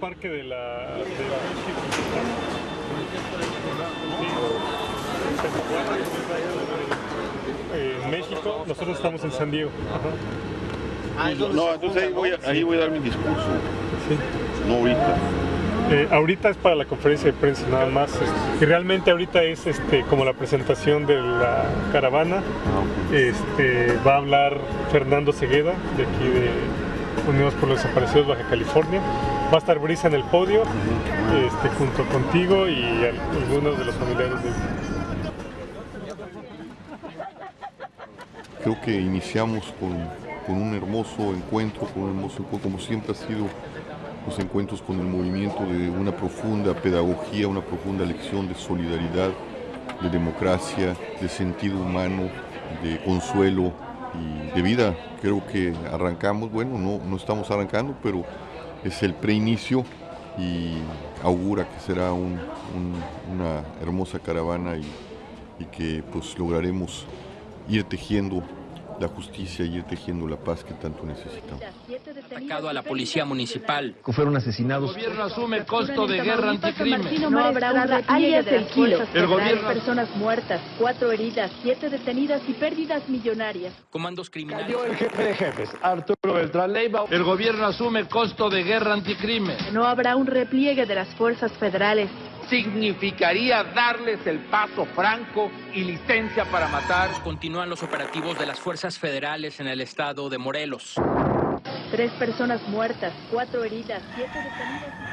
parque de la... De eh, México, nosotros estamos en San Diego. Ah, no, entonces ahí voy, a, ahí voy a dar mi discurso. Sí. No ahorita. Eh, ahorita es para la conferencia de prensa nada más. Este, y realmente ahorita es este, como la presentación de la caravana. Este, va a hablar Fernando Segueda, de aquí de Unidos por los Desaparecidos Baja California. Va a estar Brisa en el podio, este, junto contigo y algunos de los familiares de Creo que iniciamos con, un hermoso encuentro, con un hermoso encuentro, como siempre ha sido los encuentros con el movimiento de una profunda pedagogía, una profunda lección de solidaridad, de democracia, de sentido humano, de consuelo y de vida. Creo que arrancamos, bueno, no, no estamos arrancando, pero es el preinicio y augura que será un, una hermosa caravana y, y que pues lograremos ir tejiendo la justicia y ir tejiendo la paz que tanto necesitamos. Atacado a la policía municipal. Fueron asesinados. El gobierno asume costo de guerra anticrimen. No habrá una alias del kilo. El gobierno... Personas muertas, cuatro heridas, siete detenidas y pérdidas millonarias. Comandos criminales. Cayó el jefe de jefes, Arturo Beltrán Leiva. El gobierno asume costo de guerra anticrimen. No habrá un repliegue de las fuerzas federales significaría darles el paso franco y licencia para matar. Continúan los operativos de las fuerzas federales en el estado de Morelos. Tres personas muertas, cuatro heridas, siete detenidas.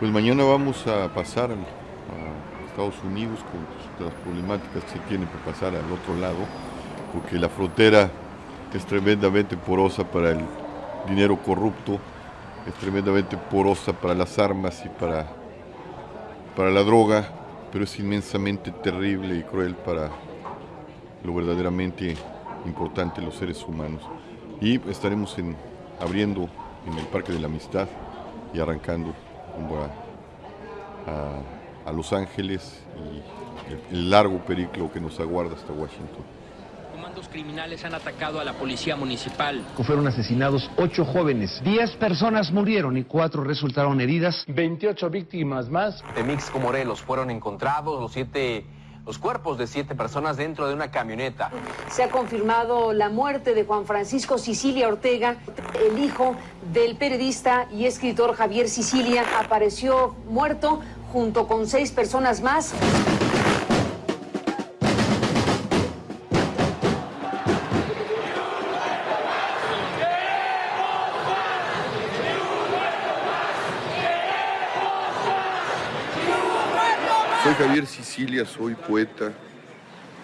Pues mañana vamos a pasar a Estados Unidos con las problemáticas que se tienen que pasar al otro lado, porque la frontera es tremendamente porosa para el dinero corrupto, es tremendamente porosa para las armas y para, para la droga, pero es inmensamente terrible y cruel para lo verdaderamente importante, los seres humanos. Y estaremos en, abriendo en el Parque de la Amistad y arrancando a, a, Los Ángeles y el, el largo periplo que nos aguarda hasta Washington. Comandos criminales han atacado a la policía municipal. Fueron asesinados ocho jóvenes. Diez personas murieron y cuatro resultaron heridas. 28 víctimas más. De Mixco, Morelos, fueron encontrados los siete los cuerpos de siete personas dentro de una camioneta. Se ha confirmado la muerte de Juan Francisco Sicilia Ortega, el hijo del periodista y escritor Javier Sicilia. Apareció muerto junto con seis personas más. Javier Sicilia, soy poeta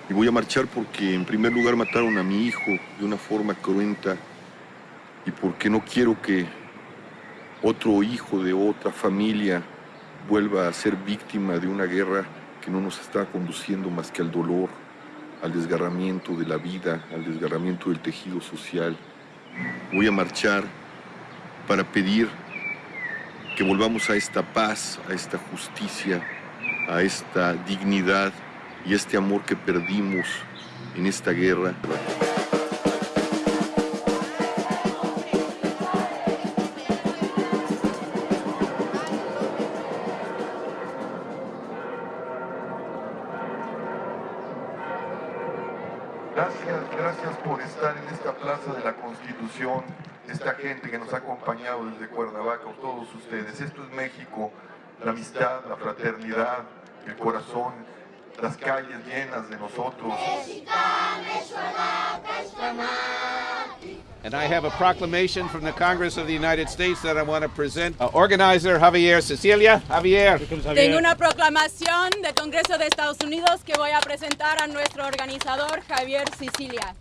y voy a marchar porque en primer lugar mataron a mi hijo de una forma cruenta y porque no quiero que otro hijo de otra familia vuelva a ser víctima de una guerra que no nos está conduciendo más que al dolor, al desgarramiento de la vida, al desgarramiento del tejido social. Voy a marchar para pedir que volvamos a esta paz, a esta justicia, a esta dignidad y este amor que perdimos en esta guerra. Gracias, gracias por estar en esta plaza de la Constitución, esta gente que nos ha acompañado desde Cuernavaca, todos ustedes. Esto es México, la amistad, la fraternidad, el corazón, las calles llenas de nosotros. And I have a proclamation from the Congress of the United States that I want to present. Uh, organizer Javier Cecilia. Javier. Tengo una proclamación del Congreso de Estados Unidos que voy a presentar a nuestro organizador Javier Sicilia.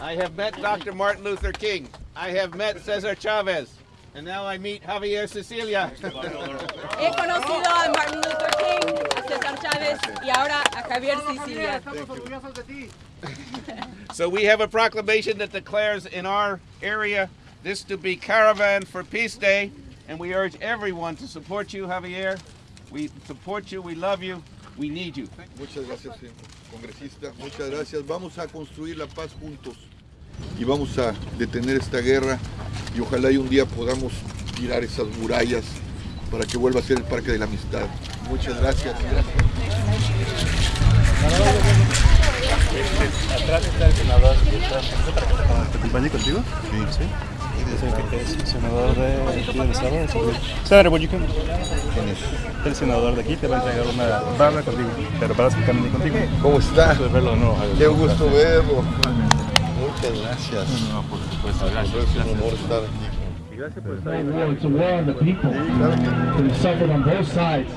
I have met Dr. Martin Luther King. I have met Cesar Chavez. And now I meet Javier Cecilia. He conocido a Martin Luther King, César Chávez y ahora a Javier Sicilia. So we have a proclamation that declares in our area this to be Caravan for Peace Day, and we urge everyone to support you, Javier. We support you, we love you, we need you. Muchas gracias, señor congresista. Muchas gracias. Vamos a construir la paz juntos y vamos a detener esta guerra y ojalá y un día podamos tirar esas murallas para que vuelva a ser el Parque de la Amistad. Muchas gracias. Atrás está el senador. ¿Te acompañé contigo? Sí. ¿Sí? Es el senador de aquí del estado. ¿Quién es? El senador de aquí te va a entregar una... Va a hablar contigo, pero para que camine contigo. ¿Cómo está? Gusto verlo. Qué gusto verlo. Muchas gracias. No, por supuesto. Gracias. Es un honor estar aquí. Gracias por estar It's a war on the people. They suffered on both sides.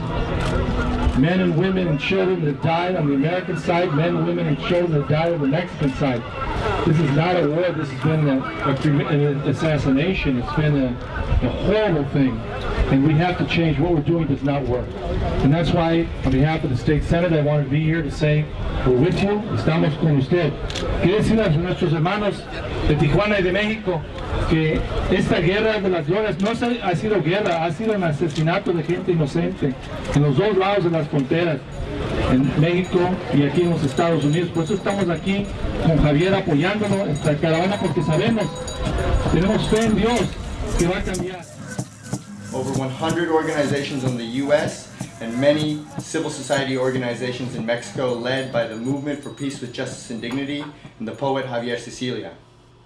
Men and women and children that died on the American side, men, and women, and children that died on the Mexican side. This is not a war. This has been a, a, an assassination. It's been a, a horrible thing. And we have to change. What we're doing does not work. And that's why, on behalf of the state senate, I wanted to be here to say, we're with you, estamos con usted. Quiero decir a nuestros hermanos de Tijuana y de México que esta guerra de las drogas no ha sido guerra, ha sido un asesinato de gente inocente en los dos lados de las fronteras, en México y aquí en los Estados Unidos. Por eso estamos aquí con Javier apoyándonos esta caravana porque sabemos, tenemos fe en Dios que va a cambiar. Over 100 organizations in the U.S. and many civil society organizations in Mexico led by the Movement for Peace with Justice and Dignity and the poet Javier Sicilia.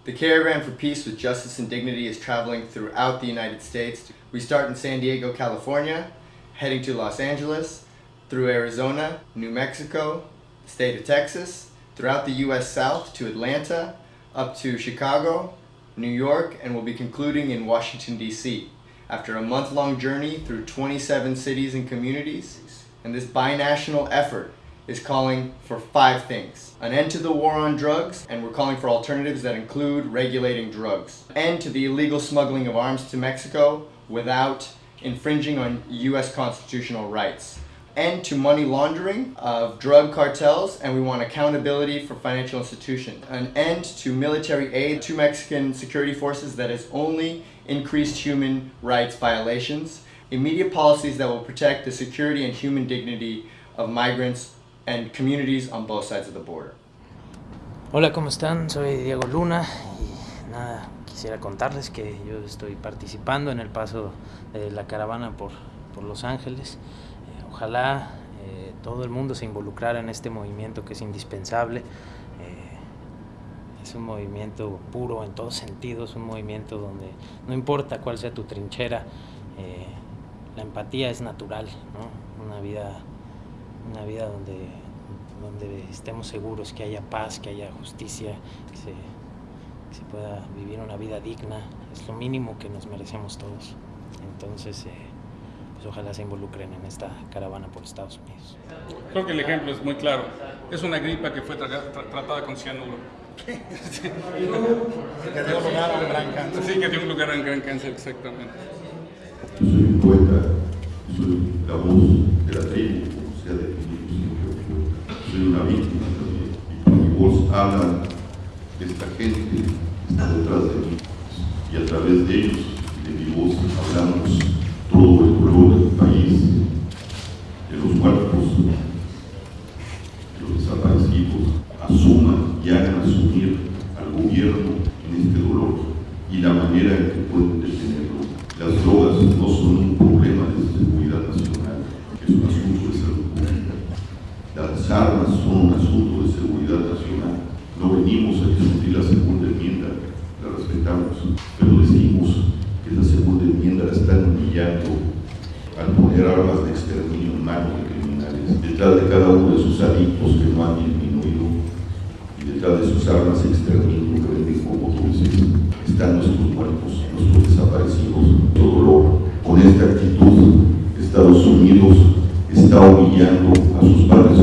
The Caravan for Peace with Justice and Dignity is traveling throughout the United States. We start in San Diego, California, heading to Los Angeles, through Arizona, New Mexico, the state of Texas, throughout the U.S. South to Atlanta, up to Chicago, New York, and we'll be concluding in Washington, D.C. After a month-long journey through 27 cities and communities, and this binational effort is calling for five things. An end to the war on drugs, and we're calling for alternatives that include regulating drugs. End to the illegal smuggling of arms to Mexico without infringing on U.S. constitutional rights. End to money laundering of drug cartels, and we want accountability for financial institutions. An end to military aid to Mexican security forces that has only increased human rights violations. Immediate policies that will protect the security and human dignity of migrants and communities on both sides of the border. Hola, ¿cómo están? Soy Diego Luna y nada, quisiera contarles que yo estoy participando en el paso de la caravana por, por Los Ángeles. Ojalá eh, todo el mundo se involucrara en este movimiento que es indispensable. Eh, es un movimiento puro en todos sentidos, un movimiento donde no importa cuál sea tu trinchera, eh, la empatía es natural, ¿no? Una vida una vida donde, donde estemos seguros que haya paz, que haya justicia, que se, que se pueda vivir una vida digna, es lo mínimo que nos merecemos todos. Entonces, ojalá se involucren en esta caravana por Estados Unidos. Creo que el ejemplo es muy claro. Es una gripa que fue tra tra tratada con cianuro. sí. Que dio lugar a un gran cáncer. Sí, que dio lugar a un gran cáncer, exactamente. Yo soy un poeta, soy la voz de la tribu, sea definido siempre soy una víctima también. Y por mi voz habla esta gente que está detrás de mí. Y a través de ellos, de mi voz, hablamos todo el dolor del país, de los muertos, de los desaparecidos, asuman y hagan asumir al gobierno en este dolor y la manera en que pueden detenerlo. Las drogas no son un problema de seguridad nacional, es un asunto de salud pública. Las armas son un asunto de seguridad nacional. No venimos a discutir la segunda enmienda, la respetamos, pero decimos que la segunda enmienda la están humillando al poner armas de exterminio en manos de criminales, detrás de sus adictos que no han disminuido y detrás de sus armas exterminio que venden como dulces, están nuestros muertos, nuestros desaparecidos, nuestro dolor. Con esta actitud, Estados Unidos está humillando a sus padres